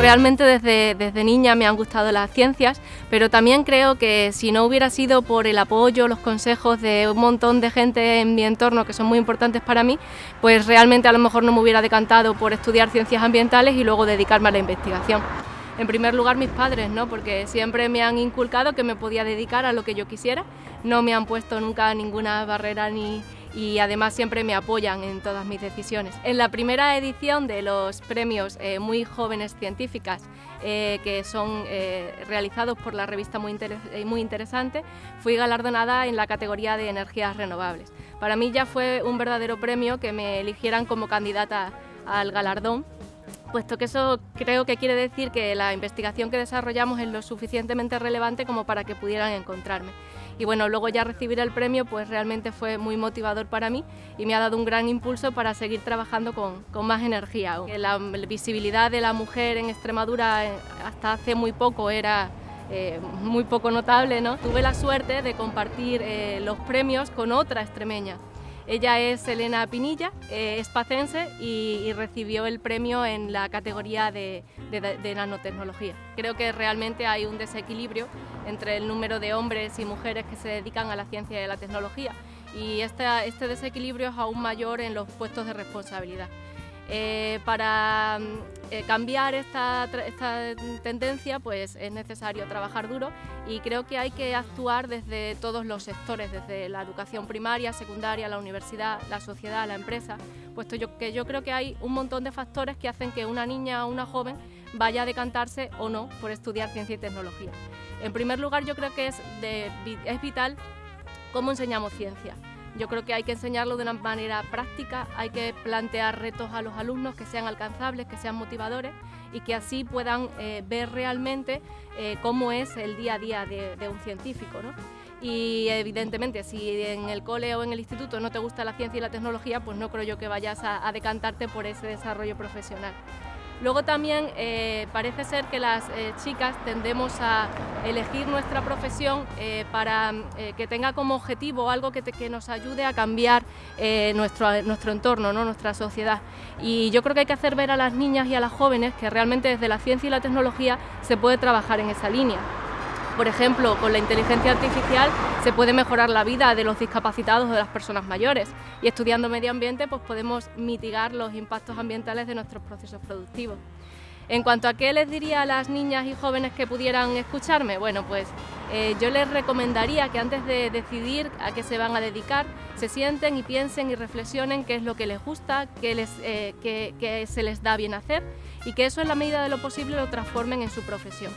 realmente desde, desde niña me han gustado las ciencias, pero también creo que si no hubiera sido por el apoyo, los consejos de un montón de gente en mi entorno que son muy importantes para mí, pues realmente a lo mejor no me hubiera decantado por estudiar ciencias ambientales y luego dedicarme a la investigación. En primer lugar mis padres, ¿no? porque siempre me han inculcado que me podía dedicar a lo que yo quisiera, no me han puesto nunca ninguna barrera ni, y además siempre me apoyan en todas mis decisiones. En la primera edición de los premios eh, Muy Jóvenes Científicas, eh, que son eh, realizados por la revista muy, muy Interesante, fui galardonada en la categoría de energías renovables. Para mí ya fue un verdadero premio que me eligieran como candidata al galardón puesto que eso creo que quiere decir que la investigación que desarrollamos es lo suficientemente relevante como para que pudieran encontrarme. Y bueno, luego ya recibir el premio pues realmente fue muy motivador para mí y me ha dado un gran impulso para seguir trabajando con, más energía. La, visibilidad de la mujer en Extremadura eh, hasta hace muy poco era eh, muy poco notable. ¿no? Tuve la suerte de compartir eh, los premios con otra extremeña, ella es Elena Pinilla, es pacense y, recibió el premio en la categoría de, nanotecnología. Creo que realmente hay un desequilibrio entre el número de hombres y mujeres que se dedican a la ciencia y a la tecnología y este desequilibrio es aún mayor en los puestos de responsabilidad. Eh, para mm, eh, cambiar esta, tendencia pues es necesario trabajar duro y creo que hay que actuar desde todos los sectores, desde la educación primaria, secundaria, la universidad, la sociedad, la empresa, puesto que yo creo que hay un montón de factores que hacen que una niña o una joven vaya a decantarse o no por estudiar ciencia y tecnología. En primer lugar yo creo que es, es vital cómo enseñamos ciencia. Yo creo que hay que enseñarlo de una manera práctica, hay que plantear retos a los alumnos que sean alcanzables, que sean motivadores y que así puedan eh, ver realmente eh, cómo es el día a día de, un científico. Y evidentemente, si en el cole o en el instituto no te gusta la ciencia y la tecnología, pues no creo yo que vayas a decantarte por ese desarrollo profesional. Luego también eh, parece ser que las eh, chicas tendemos a elegir nuestra profesión eh, para que tenga como objetivo algo que, nos ayude a cambiar nuestro, nuestro entorno, ¿no? nuestra sociedad. Y yo creo que hay que hacer ver a las niñas y a las jóvenes que realmente desde la ciencia y la tecnología se puede trabajar en esa línea. Por ejemplo, con la inteligencia artificial se puede mejorar la vida de los discapacitados o de las personas mayores y estudiando medio ambiente pues podemos mitigar los impactos ambientales de nuestros procesos productivos. En cuanto a qué les diría a las niñas y jóvenes que pudieran escucharme, bueno, pues eh, yo les recomendaría que antes de decidir a qué se van a dedicar, se sienten y piensen y reflexionen qué es lo que les gusta, qué, eh, qué se les da bien hacer y que eso en la medida de lo posible lo transformen en su profesión.